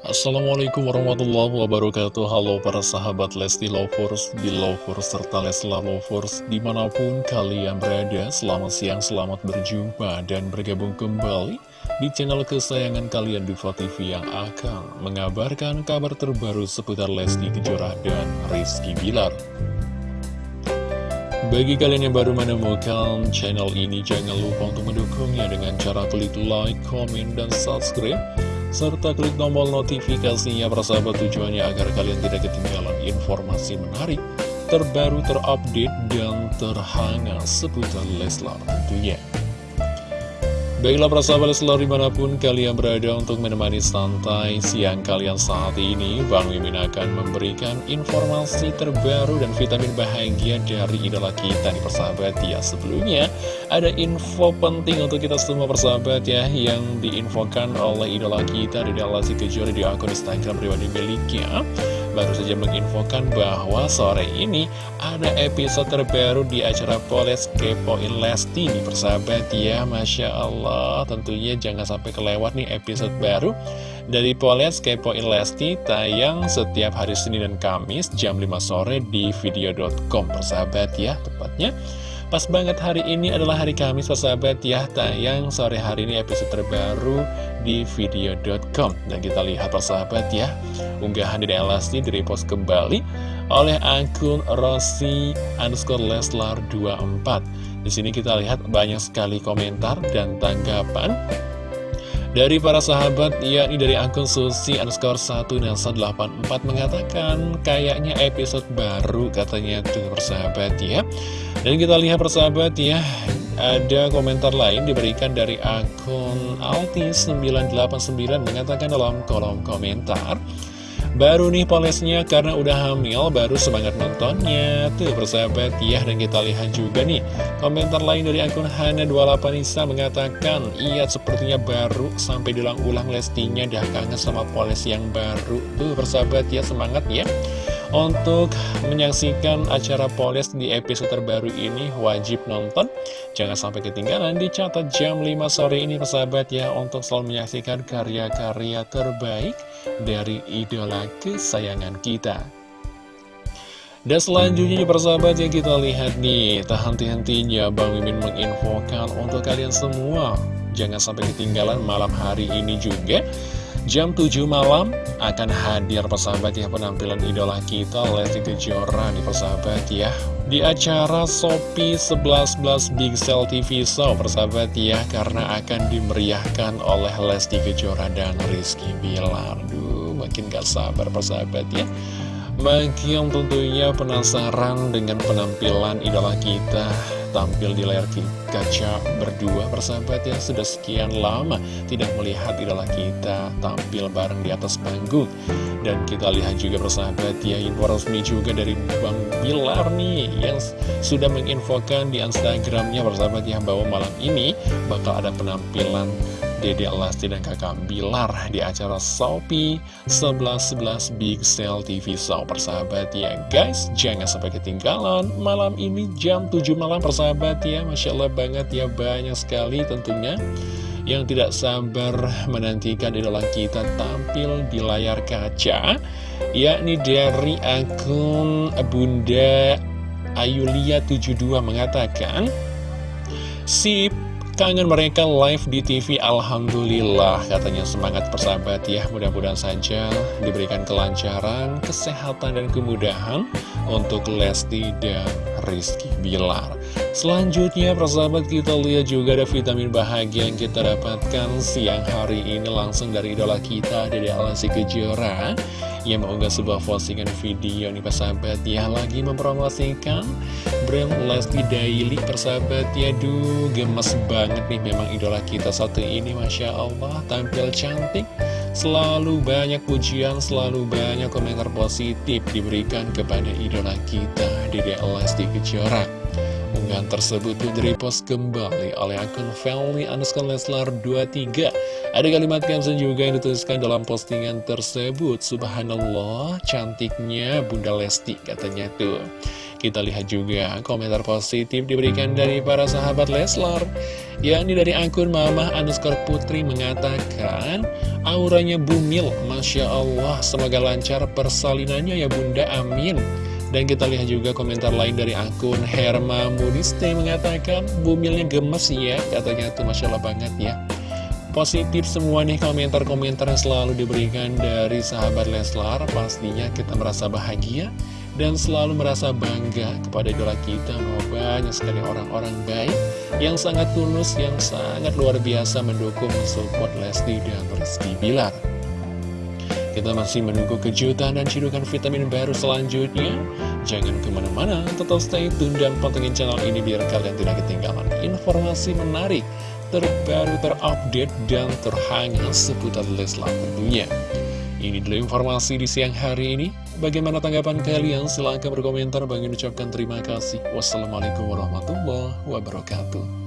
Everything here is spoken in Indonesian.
Assalamualaikum warahmatullahi wabarakatuh. Halo para sahabat Lesti Lovers, Belovers, serta Leslar Lovers Di mana pun kalian berada, selamat siang, selamat berjumpa Dan bergabung kembali di channel kesayangan kalian Diva TV Yang akan mengabarkan kabar terbaru seputar Lesti Kejora dan Rizky Bilar. Bagi kalian yang baru menemukan channel ini, jangan lupa untuk mendukungnya dengan cara klik like, komen, dan subscribe serta klik tombol notifikasinya persahabat tujuannya agar kalian tidak ketinggalan informasi menarik, terbaru, terupdate, dan terhangat seputar Leslar tentunya. Baiklah persahabat Leslar di mana pun kalian berada untuk menemani santai siang kalian saat ini Bang Mimin akan memberikan informasi terbaru dan vitamin bahagia dari idola kita nih persahabat. Ya Sebelumnya ada info penting untuk kita semua persahabat ya Yang diinfokan oleh idola kita di dalam si Kejora di akun Instagram pribadi miliknya baru saja menginfokan bahwa sore ini ada episode terbaru di acara Poles Kepoin Lesti nih persahabat ya Masya Allah. Tentunya jangan sampai kelewat nih episode baru dari Poles Kepoin Lesti tayang setiap hari Senin dan Kamis jam 5 sore di video.com persahabat ya tepatnya Pas banget hari ini adalah hari Kamis persahabat ya Tayang sore hari ini episode terbaru di video.com Dan kita lihat persahabat ya Unggahan di Elasti direpost kembali oleh akun Rossi underscore Leslar 24 Di sini kita lihat banyak sekali komentar dan tanggapan dari para sahabat, yakni dari akun Susi underscore 1 Nelsa 84 mengatakan kayaknya episode baru katanya tuh persahabat ya. Dan kita lihat persahabat ya, ada komentar lain diberikan dari akun Altis989 mengatakan dalam kolom komentar. Baru nih polesnya karena udah hamil baru semangat nontonnya Tuh persahabat ya dan kita lihat juga nih Komentar lain dari akun Hana28 Nisa mengatakan Iya sepertinya baru sampai diulang-ulang lestinya Dah kangen sama poles yang baru Tuh persahabat ya semangat ya untuk menyaksikan acara Poles di episode terbaru ini wajib nonton. Jangan sampai ketinggalan dicatat jam 5 sore ini persahabat ya Untuk selalu menyaksikan karya-karya terbaik dari idola kesayangan kita. Dan selanjutnya persahabat ya kita lihat nih Tak henti-hentinya Bang Mimin menginfokan untuk kalian semua. Jangan sampai ketinggalan malam hari ini juga Jam 7 malam akan hadir persahabat ya penampilan idola kita Lesti Kejora nih persahabat ya. Di acara Sopi 11 Big Cell TV Show persahabat ya Karena akan dimeriahkan oleh Lesti Kejora dan Rizky Bilar. Duh makin gak sabar persahabat ya. Bagi yang tentunya penasaran dengan penampilan idola kita tampil di layar kaca berdua persahabat yang sudah sekian lama tidak melihat idola kita tampil bareng di atas panggung. Dan kita lihat juga persahabat ya info resmi juga dari Bang Bilar nih yang sudah menginfokan di Instagramnya persahabat yang bahwa malam ini bakal ada penampilan Dede Lesti dan kakak Bilar di acara Shopee 1111 Big Sale TV Show persahabat ya guys jangan sampai ketinggalan malam ini jam 7 malam persahabat ya. Masya Allah banget ya banyak sekali tentunya yang tidak sabar menantikan idola kita tampil di layar kaca yakni dari akun Bunda Ayulia 72 mengatakan Sip kangen mereka live di TV Alhamdulillah katanya semangat persahabat ya. Mudah-mudahan saja diberikan kelancaran kesehatan dan kemudahan untuk Lesti dan Rizky Bilar. Selanjutnya persahabat kita lihat juga ada vitamin bahagia yang kita dapatkan siang hari ini langsung dari idola kita dari Alasi Kejora. Yang mengunggah sebuah postingan video nih persahabat ya lagi mempromosikan brand Lesti Daily persahabat ya duh gemes banget nih memang idola kita satu ini Masya Allah tampil cantik selalu banyak pujian selalu banyak komentar positif diberikan kepada idola kita Dede Lesti Kejora. Unggahan tersebut pun direpost kembali oleh akun Family Anuskal Leslar 23 Ada kalimat caption juga yang dituliskan dalam postingan tersebut. Subhanallah cantiknya Bunda Lesti katanya tuh. Kita lihat juga komentar positif diberikan dari para sahabat Leslar yakni dari akun Mama underscore Putri mengatakan auranya bumil Masya Allah semoga lancar persalinannya ya bunda amin. Dan kita lihat juga komentar lain dari akun Herma Mudiste mengatakan bumilnya gemes ya katanya tuh Masya Allah banget ya. Positif semua nih komentar-komentar yang selalu diberikan dari sahabat Leslar Pastinya kita merasa bahagia dan selalu merasa bangga kepada idola kita bahwa banyak sekali orang-orang baik yang sangat tulus, yang sangat luar biasa mendukung support Lesti dan Rizky Bilar. Kita masih menunggu kejutan dan cidukan vitamin baru selanjutnya. Jangan ke mana-mana, tetap stay tune dan pantengin channel ini biar kalian tidak ketinggalan informasi menarik, terbaru, terupdate, dan terhangat seputar Leslar tentunya. Ini dulu informasi di siang hari ini. Bagaimana tanggapan kalian? Silahkan berkomentar. Bagi ucapkan terima kasih. Wassalamualaikum warahmatullahi wabarakatuh.